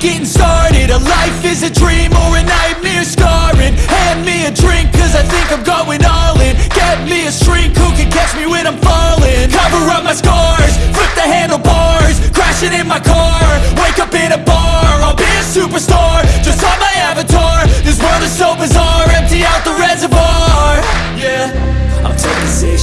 getting started. A life is a dream or a nightmare scarring. Hand me a drink cause I think I'm going all in. Get me a shrink who can catch me when I'm falling? Cover up my scars, flip the handlebars Crashing in my car, wake up in a bar I'll be a superstar, just on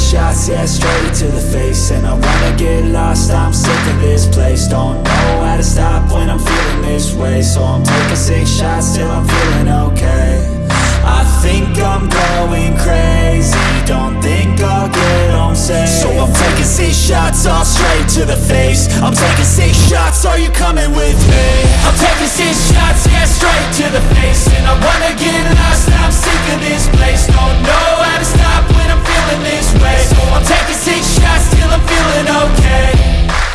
shots, yeah, straight to the face. And I wanna get lost, I'm sick of this place. Don't know how to stop when I'm feeling this way. So I'm taking six shots till I'm feeling okay. I think I'm going crazy. Don't think I'll get home safe. So I'm taking six shots, all straight to the face. I'm taking six shots, are you coming with me? I'm taking six shots, yeah, straight to the face. And I wanna get lost, I'm sick of this place. Don't know how to stop feeling this way So I'm taking six shots till I'm feeling okay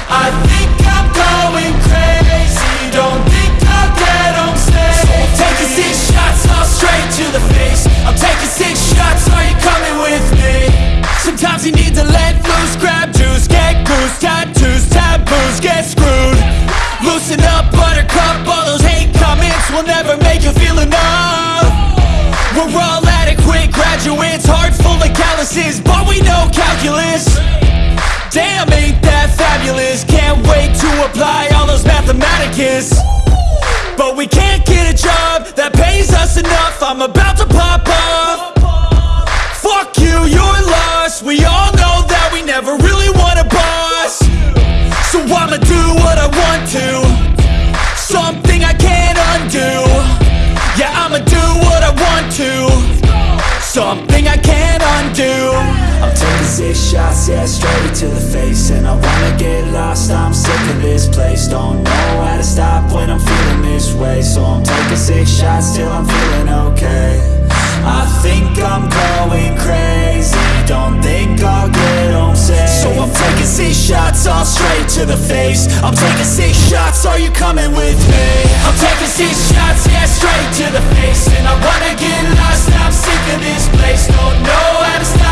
I think I'm going crazy Don't think I'll get home safe So I'm taking six shots all straight to the face I'm taking six shots, are you coming with me? Sometimes you need to let loose, grab juice, get goose, tattoos, taboos, get screwed. Loosen up, buttercup, all those hate comments will never make you feel enough. We're all graduates, heart full of calluses, but we know calculus. Damn, ain't that fabulous? Can't wait to apply all those mathematicus. But we can't get a job that pays us enough. I'm about to pop off. Fuck you, you're lost We all know that we never really want a boss So I'ma do what I want to Something I can't undo Yeah, I'ma do what I want to Something I can't undo. I'm taking six shots, yeah, straight to the face. And I wanna get lost, I'm sick of this place. Don't know how to stop when I'm feeling this way. So I'm taking six shots till I'm feeling okay. I think I'm going crazy. Don't think I'll get home safe. So I'm taking six shots, all straight to the face. I'm taking six shots, are you coming with me? Six shots, yeah, straight to the face. And I wanna get lost, I'm sick of this place. Don't know how to stop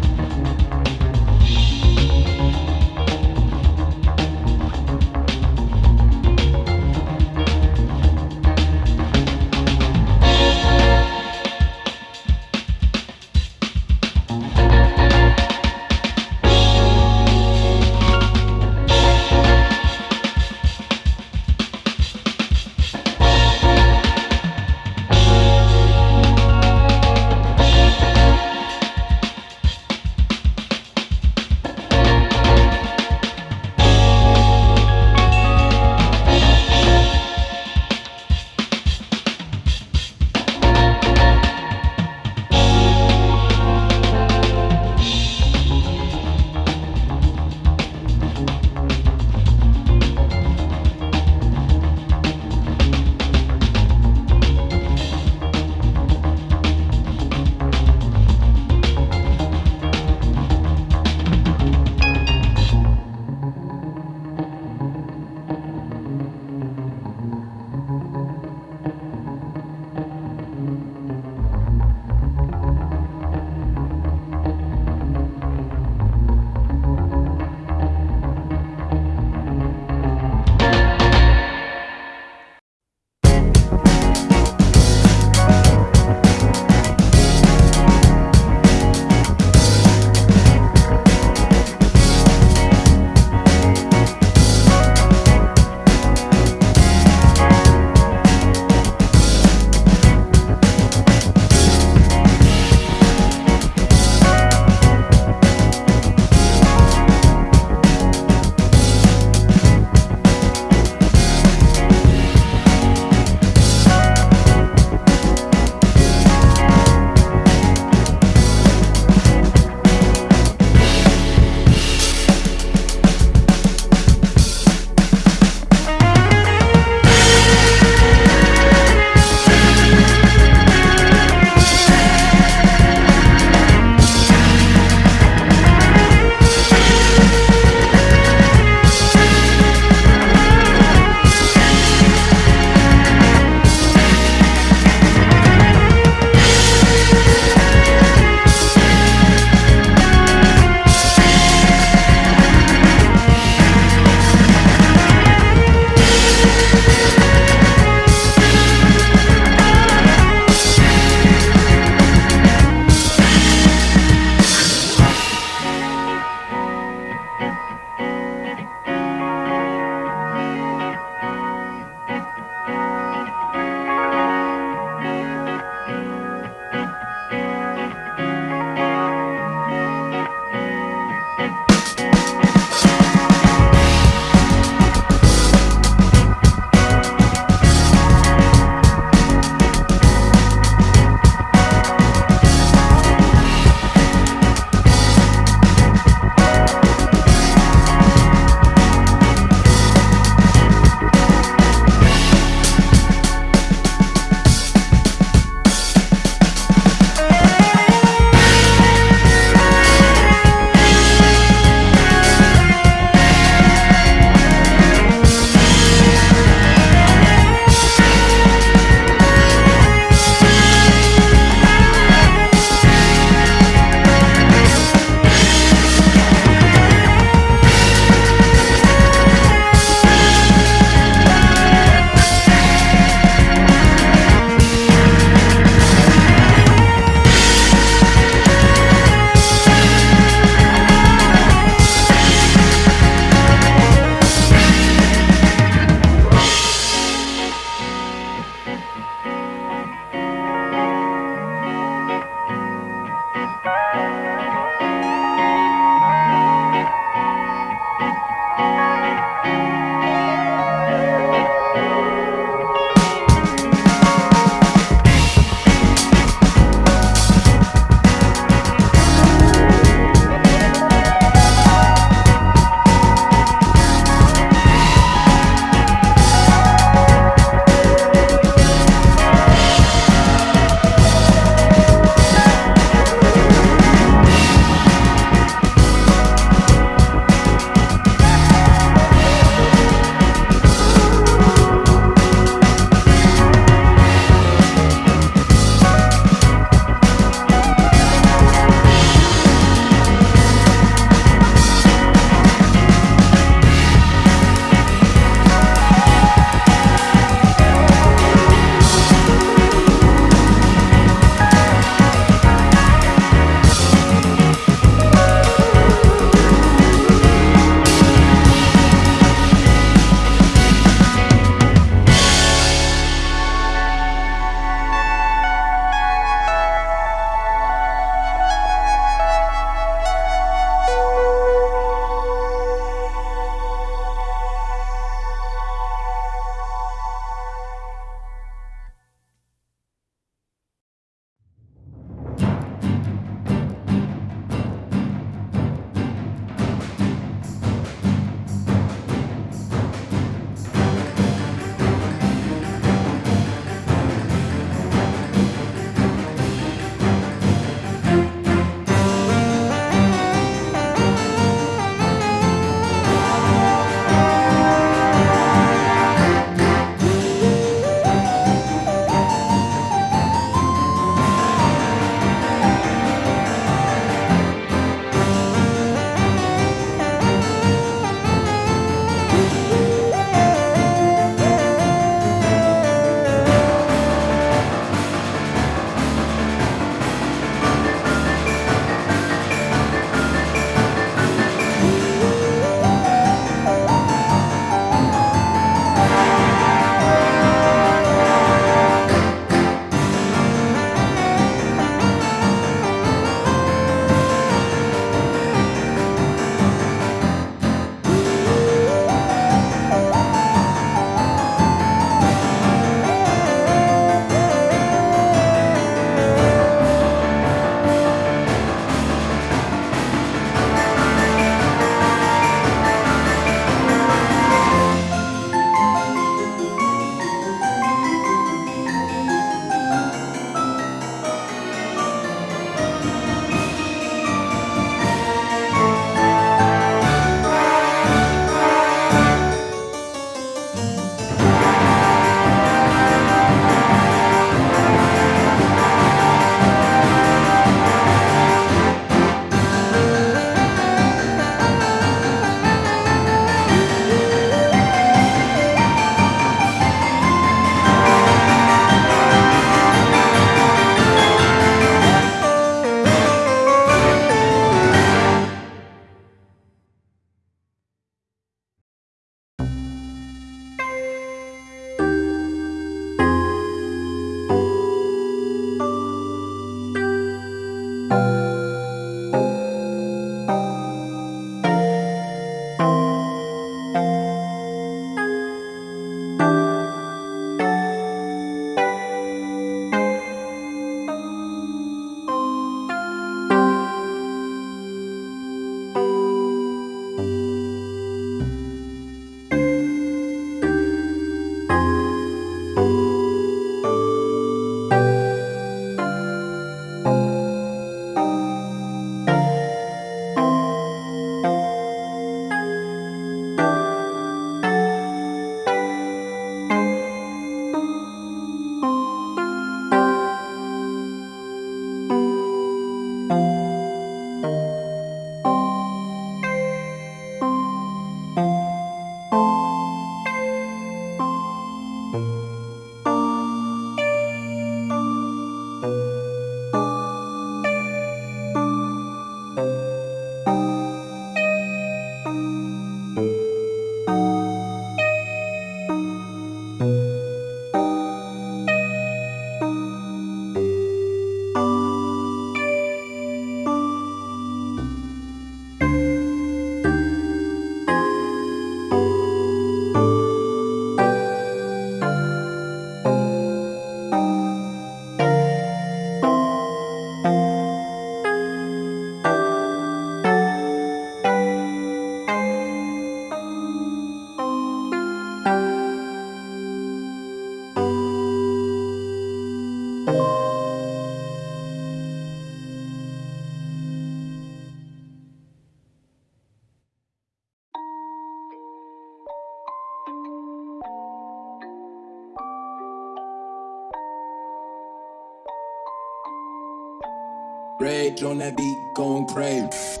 Rage on that beat, going crazy.